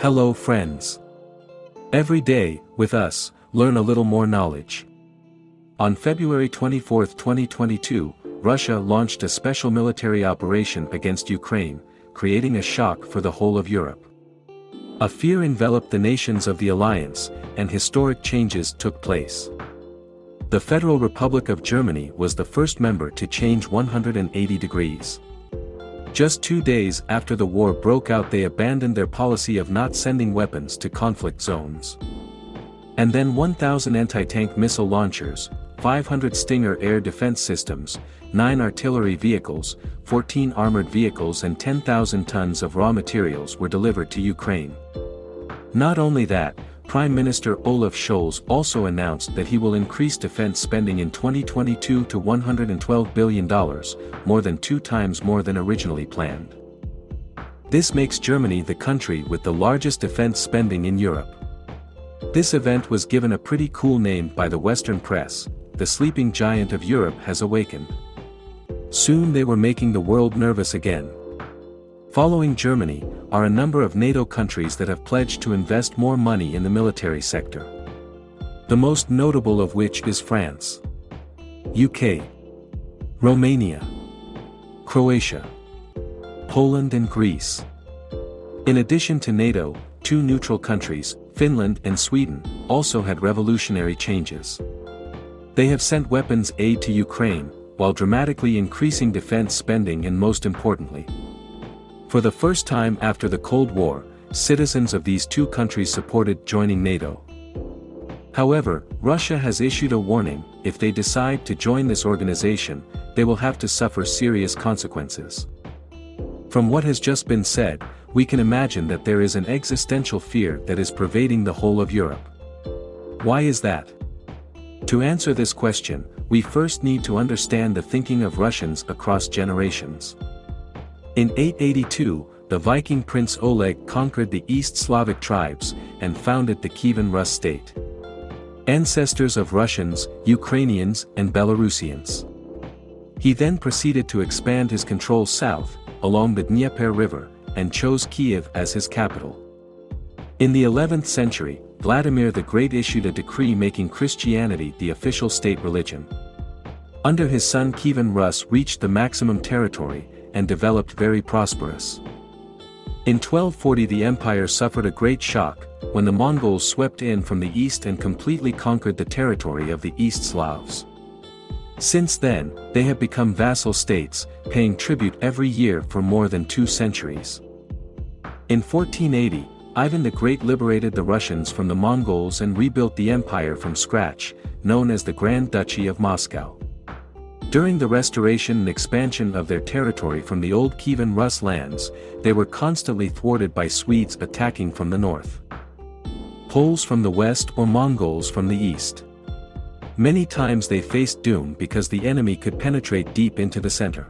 Hello friends. Every day, with us, learn a little more knowledge. On February 24, 2022, Russia launched a special military operation against Ukraine, creating a shock for the whole of Europe. A fear enveloped the nations of the alliance, and historic changes took place. The Federal Republic of Germany was the first member to change 180 degrees. Just two days after the war broke out they abandoned their policy of not sending weapons to conflict zones. And then 1,000 anti-tank missile launchers, 500 Stinger air defense systems, 9 artillery vehicles, 14 armored vehicles and 10,000 tons of raw materials were delivered to Ukraine. Not only that, Prime Minister Olaf Scholz also announced that he will increase defense spending in 2022 to $112 billion, more than two times more than originally planned. This makes Germany the country with the largest defense spending in Europe. This event was given a pretty cool name by the Western press, the sleeping giant of Europe has awakened. Soon they were making the world nervous again. Following Germany, are a number of NATO countries that have pledged to invest more money in the military sector. The most notable of which is France. UK. Romania. Croatia. Poland and Greece. In addition to NATO, two neutral countries, Finland and Sweden, also had revolutionary changes. They have sent weapons aid to Ukraine, while dramatically increasing defense spending and most importantly, for the first time after the Cold War, citizens of these two countries supported joining NATO. However, Russia has issued a warning, if they decide to join this organization, they will have to suffer serious consequences. From what has just been said, we can imagine that there is an existential fear that is pervading the whole of Europe. Why is that? To answer this question, we first need to understand the thinking of Russians across generations. In 882, the Viking prince Oleg conquered the East Slavic tribes, and founded the Kievan Rus state. Ancestors of Russians, Ukrainians and Belarusians. He then proceeded to expand his control south, along the Dnieper River, and chose Kiev as his capital. In the 11th century, Vladimir the Great issued a decree making Christianity the official state religion. Under his son Kievan Rus reached the maximum territory, and developed very prosperous. In 1240 the empire suffered a great shock, when the Mongols swept in from the east and completely conquered the territory of the East Slavs. Since then, they have become vassal states, paying tribute every year for more than two centuries. In 1480, Ivan the Great liberated the Russians from the Mongols and rebuilt the empire from scratch, known as the Grand Duchy of Moscow. During the restoration and expansion of their territory from the old Kievan Rus lands, they were constantly thwarted by Swedes attacking from the north. Poles from the west or Mongols from the east. Many times they faced doom because the enemy could penetrate deep into the center.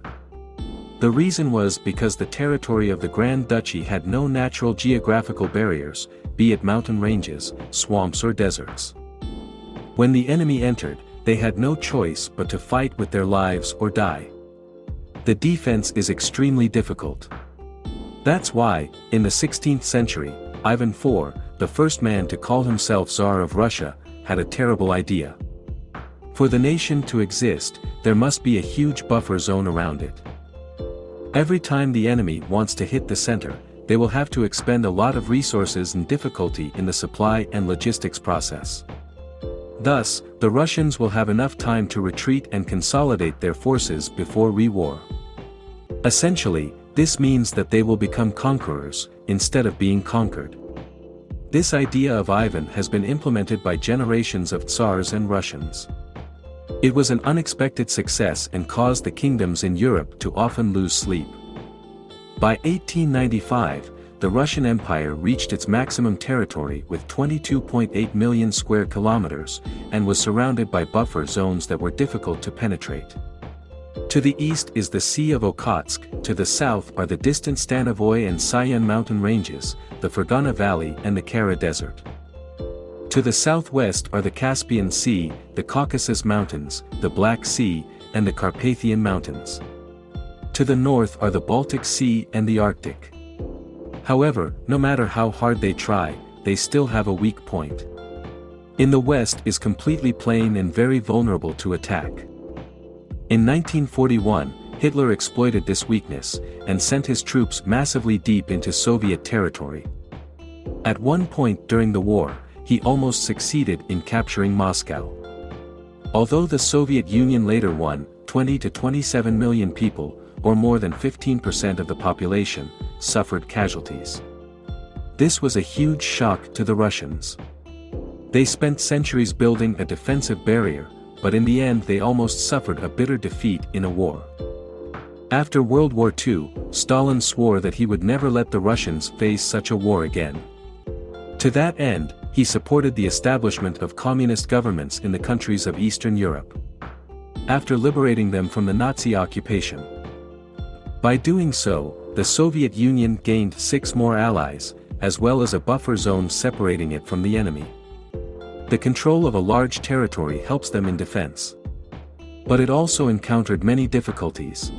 The reason was because the territory of the Grand Duchy had no natural geographical barriers, be it mountain ranges, swamps or deserts. When the enemy entered, they had no choice but to fight with their lives or die. The defense is extremely difficult. That's why, in the 16th century, Ivan IV, the first man to call himself Tsar of Russia, had a terrible idea. For the nation to exist, there must be a huge buffer zone around it. Every time the enemy wants to hit the center, they will have to expend a lot of resources and difficulty in the supply and logistics process. Thus, the Russians will have enough time to retreat and consolidate their forces before re-war. Essentially, this means that they will become conquerors, instead of being conquered. This idea of Ivan has been implemented by generations of Tsars and Russians. It was an unexpected success and caused the kingdoms in Europe to often lose sleep. By 1895, the Russian Empire reached its maximum territory with 22.8 million square kilometers, and was surrounded by buffer zones that were difficult to penetrate. To the east is the Sea of Okhotsk, to the south are the distant Stanovoy and Sayan mountain ranges, the Fergana Valley and the Kara Desert. To the southwest are the Caspian Sea, the Caucasus Mountains, the Black Sea, and the Carpathian Mountains. To the north are the Baltic Sea and the Arctic. However, no matter how hard they try, they still have a weak point. In the West is completely plain and very vulnerable to attack. In 1941, Hitler exploited this weakness, and sent his troops massively deep into Soviet territory. At one point during the war, he almost succeeded in capturing Moscow. Although the Soviet Union later won, 20 to 27 million people, or more than 15% of the population, suffered casualties. This was a huge shock to the Russians. They spent centuries building a defensive barrier, but in the end they almost suffered a bitter defeat in a war. After World War II, Stalin swore that he would never let the Russians face such a war again. To that end, he supported the establishment of communist governments in the countries of Eastern Europe. After liberating them from the Nazi occupation. By doing so, the Soviet Union gained six more allies, as well as a buffer zone separating it from the enemy. The control of a large territory helps them in defense. But it also encountered many difficulties.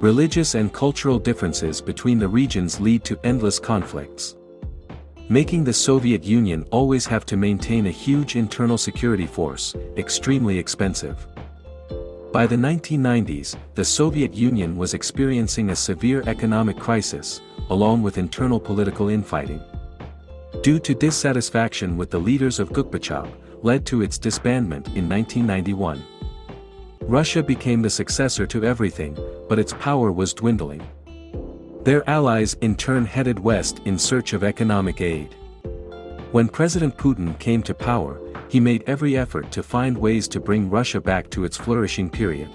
Religious and cultural differences between the regions lead to endless conflicts. Making the Soviet Union always have to maintain a huge internal security force, extremely expensive. By the 1990s, the Soviet Union was experiencing a severe economic crisis, along with internal political infighting. Due to dissatisfaction with the leaders of Gorbachev, led to its disbandment in 1991. Russia became the successor to everything, but its power was dwindling. Their allies in turn headed west in search of economic aid. When President Putin came to power, he made every effort to find ways to bring Russia back to its flourishing period.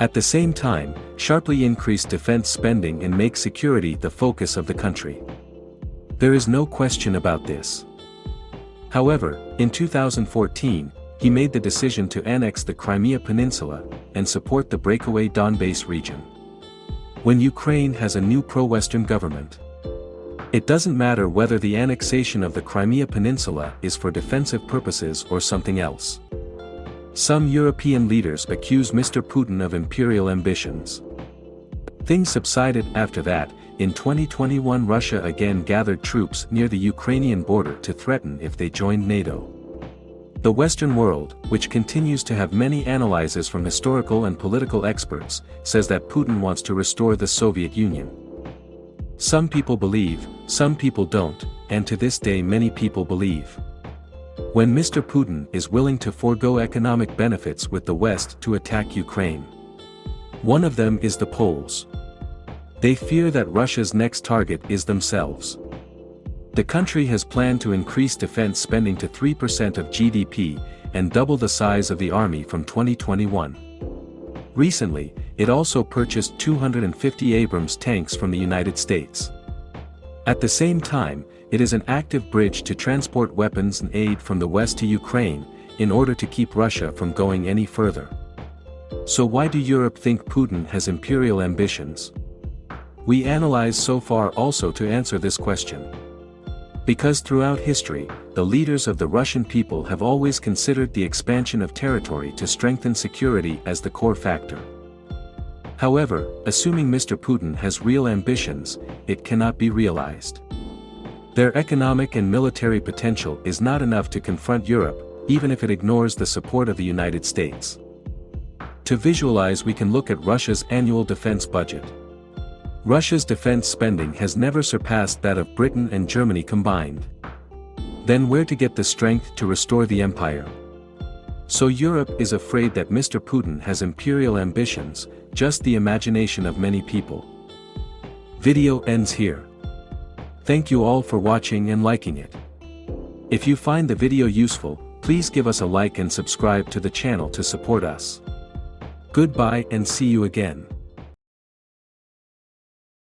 At the same time, sharply increased defense spending and make security the focus of the country. There is no question about this. However, in 2014, he made the decision to annex the Crimea Peninsula, and support the breakaway Donbass region. When Ukraine has a new pro-Western government, it doesn't matter whether the annexation of the Crimea Peninsula is for defensive purposes or something else. Some European leaders accuse Mr. Putin of imperial ambitions. Things subsided after that, in 2021 Russia again gathered troops near the Ukrainian border to threaten if they joined NATO. The Western world, which continues to have many analyses from historical and political experts, says that Putin wants to restore the Soviet Union. Some people believe, some people don't, and to this day many people believe. When Mr. Putin is willing to forego economic benefits with the West to attack Ukraine. One of them is the Poles. They fear that Russia's next target is themselves. The country has planned to increase defense spending to 3% of GDP, and double the size of the army from 2021. Recently, it also purchased 250 Abrams tanks from the United States. At the same time, it is an active bridge to transport weapons and aid from the west to Ukraine, in order to keep Russia from going any further. So why do Europe think Putin has imperial ambitions? We analyze so far also to answer this question. Because throughout history, the leaders of the Russian people have always considered the expansion of territory to strengthen security as the core factor. However, assuming Mr. Putin has real ambitions, it cannot be realized. Their economic and military potential is not enough to confront Europe, even if it ignores the support of the United States. To visualize we can look at Russia's annual defense budget. Russia's defense spending has never surpassed that of Britain and Germany combined. Then where to get the strength to restore the empire? So Europe is afraid that Mr. Putin has imperial ambitions, just the imagination of many people. Video ends here. Thank you all for watching and liking it. If you find the video useful, please give us a like and subscribe to the channel to support us. Goodbye and see you again.